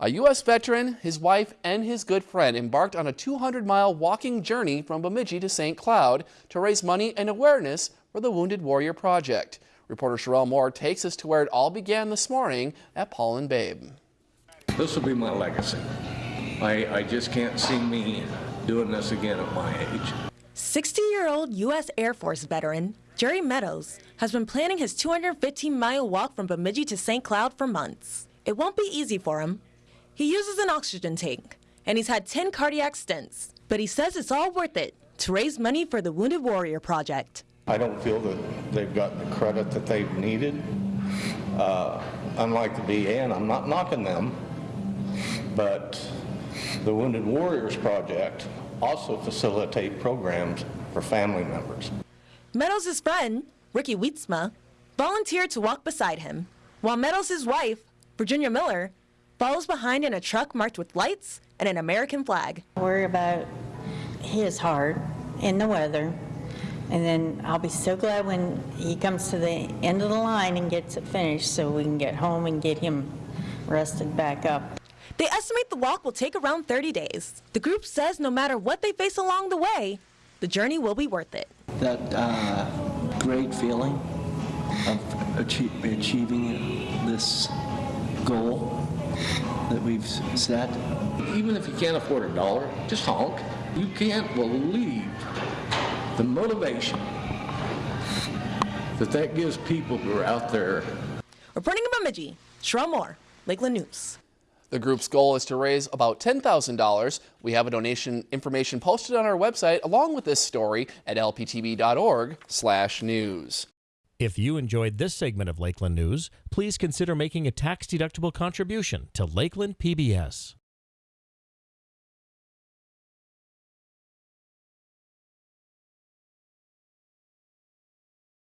A U.S. veteran, his wife, and his good friend embarked on a 200-mile walking journey from Bemidji to St. Cloud to raise money and awareness for the Wounded Warrior Project. Reporter Sherelle Moore takes us to where it all began this morning at Paul and Babe. This will be my legacy. I, I just can't see me doing this again at my age. 60-year-old U.S. Air Force veteran Jerry Meadows has been planning his 215-mile walk from Bemidji to St. Cloud for months. It won't be easy for him. He uses an oxygen tank, and he's had 10 cardiac stents, but he says it's all worth it to raise money for the Wounded Warrior Project. I don't feel that they've gotten the credit that they've needed. Uh, unlike the and I'm not knocking them, but the Wounded Warriors Project also facilitate programs for family members. Meadows' friend, Ricky Wietzma, volunteered to walk beside him, while Meadows' wife, Virginia Miller, follows behind in a truck marked with lights and an American flag. Worry about his heart and the weather. And then I'll be so glad when he comes to the end of the line and gets it finished so we can get home and get him rested back up. They estimate the walk will take around 30 days. The group says no matter what they face along the way, the journey will be worth it. That uh, great feeling of achieving this goal that we've set. Even if you can't afford a dollar, just honk. You can't believe the motivation that that gives people who are out there. Reporting in Bemidji, Sherelle Moore, Lakeland News. The group's goal is to raise about $10,000. We have a donation information posted on our website along with this story at lptv.org/news. If you enjoyed this segment of Lakeland News, please consider making a tax-deductible contribution to Lakeland PBS.